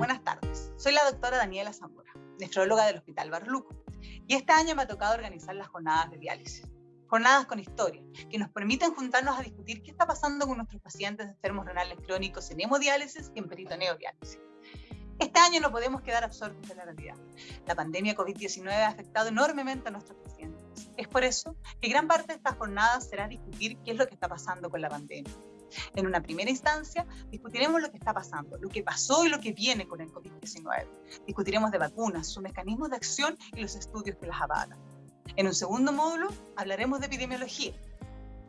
Buenas tardes. Soy la doctora Daniela Zamora, nefróloga del Hospital Barluco, y este año me ha tocado organizar las jornadas de diálisis. Jornadas con historia, que nos permiten juntarnos a discutir qué está pasando con nuestros pacientes enfermos renales crónicos en hemodiálisis y en peritoneodiálisis. Este año no podemos quedar absortos de la realidad. La pandemia COVID-19 ha afectado enormemente a nuestros pacientes. Es por eso que gran parte de estas jornadas será discutir qué es lo que está pasando con la pandemia en una primera instancia, discutiremos lo que está pasando, lo que pasó y lo que viene con el COVID-19. Discutiremos de vacunas, sus mecanismos de acción y los estudios que las avalan. En un segundo módulo, hablaremos de epidemiología.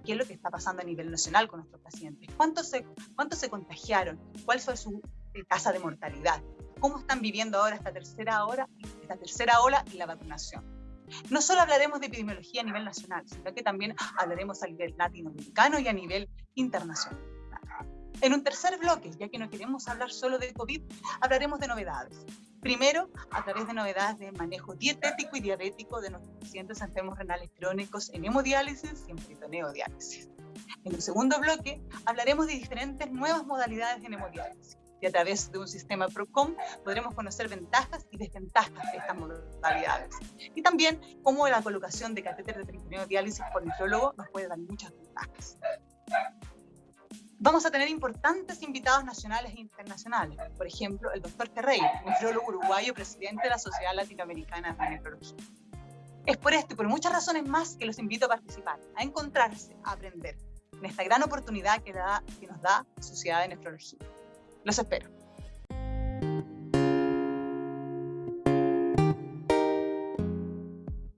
¿Qué es lo que está pasando a nivel nacional con nuestros pacientes? ¿Cuántos se, cuántos se contagiaron? ¿Cuál fue su tasa de mortalidad? ¿Cómo están viviendo ahora esta tercera, hora, esta tercera ola y la vacunación? No solo hablaremos de epidemiología a nivel nacional, sino que también hablaremos a nivel latinoamericano y a nivel internacional. En un tercer bloque, ya que no queremos hablar solo de COVID, hablaremos de novedades. Primero, a través de novedades de manejo dietético y diabético de nuestros pacientes enfermos renales crónicos en hemodiálisis y en peritoneodiálisis. En el segundo bloque, hablaremos de diferentes nuevas modalidades en hemodiálisis y a través de un sistema PROCOM podremos conocer ventajas y desventajas de estas modalidades. Y también cómo la colocación de catéter de peritoneodiálisis diálisis por nefrólogo nos puede dar muchas ventajas. Vamos a tener importantes invitados nacionales e internacionales. Por ejemplo, el doctor Ferreira, nefrólogo uruguayo, presidente de la Sociedad Latinoamericana de Nefrología. Es por esto y por muchas razones más que los invito a participar, a encontrarse, a aprender en esta gran oportunidad que, da, que nos da la Sociedad de Nefrología. Los espero.